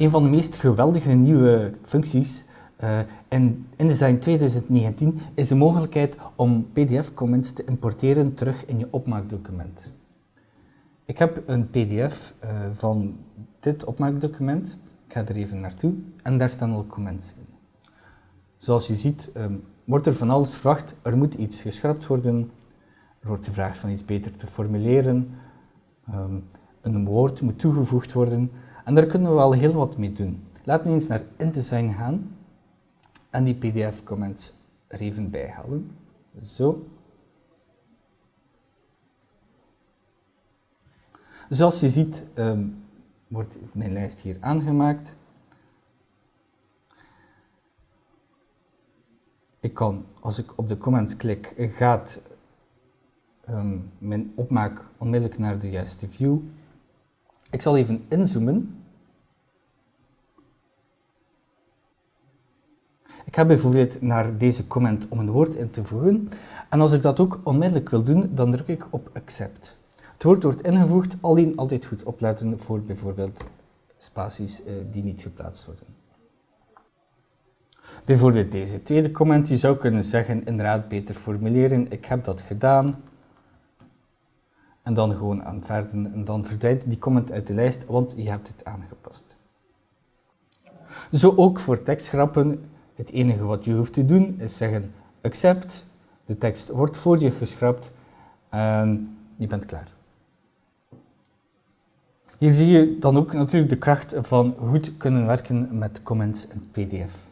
een van de meest geweldige nieuwe functies uh, in InDesign 2019 is de mogelijkheid om PDF-comments te importeren terug in je opmaakdocument. Ik heb een PDF uh, van dit opmaakdocument. Ik ga er even naartoe en daar staan al comments in. Zoals je ziet um, wordt er van alles verwacht. Er moet iets geschrapt worden. Er wordt gevraagd van iets beter te formuleren. Um, een woord moet toegevoegd worden. En daar kunnen we wel heel wat mee doen. Laten we eens naar InDesign gaan en die pdf-comments er even bij halen. Zo. Zoals je ziet um, wordt mijn lijst hier aangemaakt. Ik kan, als ik op de comments klik, gaat um, mijn opmaak onmiddellijk naar de juiste view. Ik zal even inzoomen. Ik ga bijvoorbeeld naar deze comment om een woord in te voegen. En als ik dat ook onmiddellijk wil doen, dan druk ik op accept. Het woord wordt ingevoegd, alleen altijd goed opletten voor bijvoorbeeld spaties uh, die niet geplaatst worden. Bijvoorbeeld deze tweede comment, je zou kunnen zeggen inderdaad beter formuleren, ik heb dat gedaan. En dan gewoon aanvaarden en dan verdwijnt die comment uit de lijst, want je hebt het aangepast. Zo ook voor tekstgrappen, het enige wat je hoeft te doen is zeggen accept, de tekst wordt voor je geschrapt en je bent klaar. Hier zie je dan ook natuurlijk de kracht van goed kunnen werken met comments en pdf.